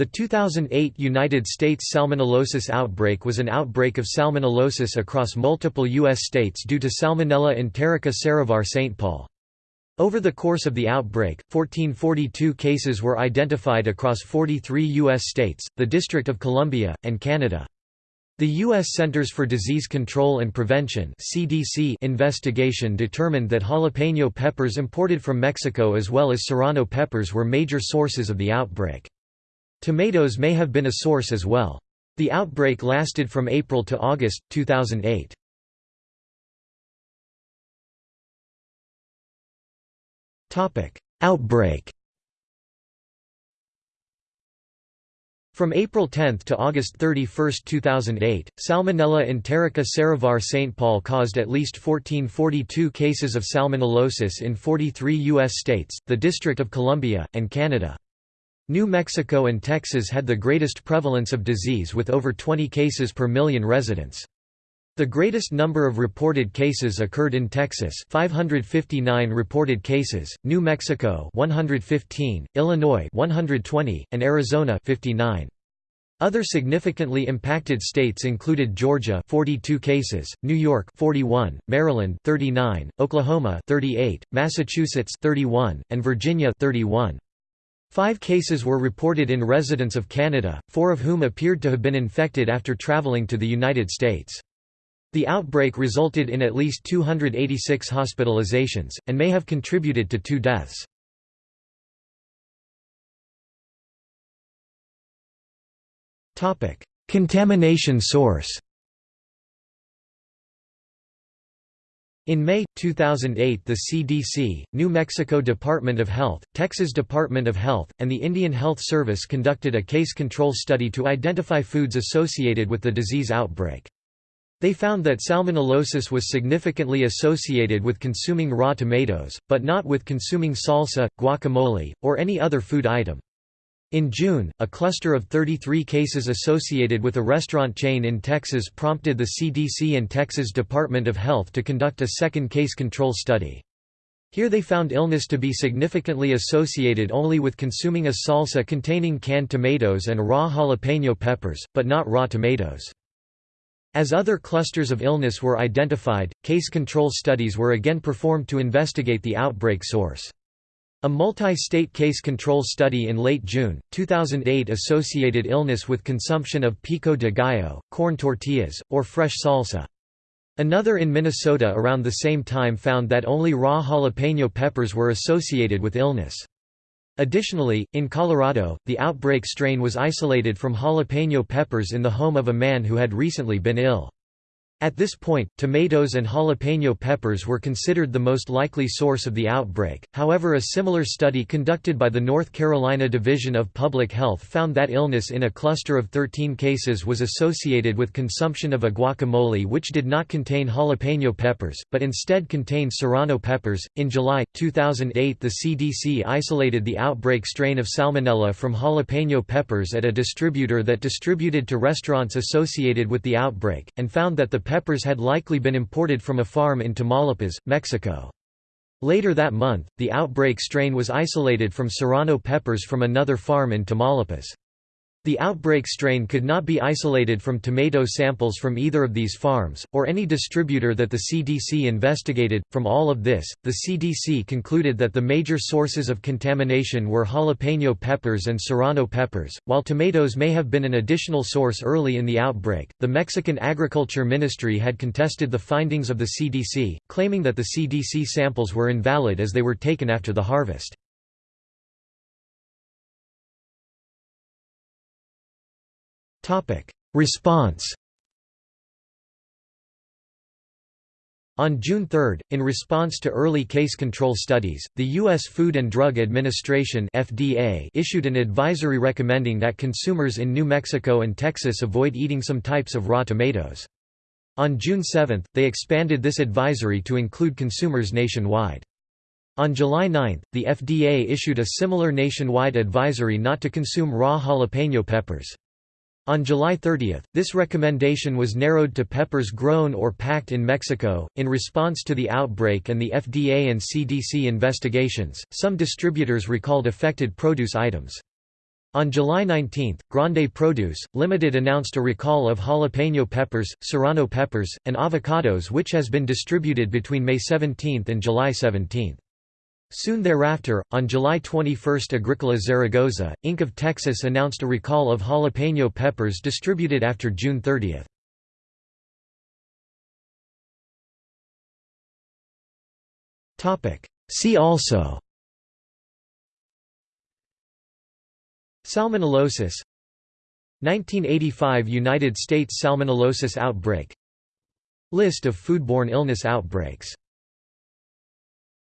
The 2008 United States salmonellosis outbreak was an outbreak of salmonellosis across multiple U.S. states due to Salmonella enterica serovar St. Paul. Over the course of the outbreak, 1442 cases were identified across 43 U.S. states, the District of Columbia, and Canada. The U.S. Centers for Disease Control and Prevention (CDC) investigation determined that jalapeno peppers imported from Mexico as well as serrano peppers were major sources of the outbreak. Tomatoes may have been a source as well. The outbreak lasted from April to August, 2008. Outbreak From April 10 to August 31, 2008, Salmonella enterica serovar St. Paul caused at least 1442 cases of salmonellosis in 43 U.S. states, the District of Columbia, and Canada. New Mexico and Texas had the greatest prevalence of disease with over 20 cases per million residents. The greatest number of reported cases occurred in Texas 559 reported cases, New Mexico 115, Illinois 120, and Arizona 59. Other significantly impacted states included Georgia 42 cases, New York 41, Maryland 39, Oklahoma 38, Massachusetts 31, and Virginia 31. Five cases were reported in residents of Canada, four of whom appeared to have been infected after travelling to the United States. The outbreak resulted in at least 286 hospitalizations, and may have contributed to two deaths. Contamination source In May, 2008 the CDC, New Mexico Department of Health, Texas Department of Health, and the Indian Health Service conducted a case control study to identify foods associated with the disease outbreak. They found that salmonellosis was significantly associated with consuming raw tomatoes, but not with consuming salsa, guacamole, or any other food item. In June, a cluster of 33 cases associated with a restaurant chain in Texas prompted the CDC and Texas Department of Health to conduct a second case control study. Here they found illness to be significantly associated only with consuming a salsa containing canned tomatoes and raw jalapeno peppers, but not raw tomatoes. As other clusters of illness were identified, case control studies were again performed to investigate the outbreak source. A multi-state case control study in late June, 2008 associated illness with consumption of pico de gallo, corn tortillas, or fresh salsa. Another in Minnesota around the same time found that only raw jalapeno peppers were associated with illness. Additionally, in Colorado, the outbreak strain was isolated from jalapeno peppers in the home of a man who had recently been ill. At this point, tomatoes and jalapeno peppers were considered the most likely source of the outbreak, however a similar study conducted by the North Carolina Division of Public Health found that illness in a cluster of 13 cases was associated with consumption of a guacamole which did not contain jalapeno peppers, but instead contained serrano peppers. In July, 2008 the CDC isolated the outbreak strain of salmonella from jalapeno peppers at a distributor that distributed to restaurants associated with the outbreak, and found that the peppers had likely been imported from a farm in Tamaulipas, Mexico. Later that month, the outbreak strain was isolated from serrano peppers from another farm in Tamaulipas. The outbreak strain could not be isolated from tomato samples from either of these farms, or any distributor that the CDC investigated. From all of this, the CDC concluded that the major sources of contamination were jalapeno peppers and serrano peppers. While tomatoes may have been an additional source early in the outbreak, the Mexican Agriculture Ministry had contested the findings of the CDC, claiming that the CDC samples were invalid as they were taken after the harvest. Response On June 3, in response to early case control studies, the U.S. Food and Drug Administration (FDA) issued an advisory recommending that consumers in New Mexico and Texas avoid eating some types of raw tomatoes. On June 7, they expanded this advisory to include consumers nationwide. On July 9, the FDA issued a similar nationwide advisory not to consume raw jalapeno peppers. On July 30, this recommendation was narrowed to peppers grown or packed in Mexico. In response to the outbreak and the FDA and CDC investigations, some distributors recalled affected produce items. On July 19, Grande Produce, Limited announced a recall of jalapeno peppers, serrano peppers, and avocados which has been distributed between May 17 and July 17. Soon thereafter, on July 21 Agricola Zaragoza, Inc. of Texas announced a recall of jalapeno peppers distributed after June 30. See also Salmonellosis 1985 United States salmonellosis outbreak List of foodborne illness outbreaks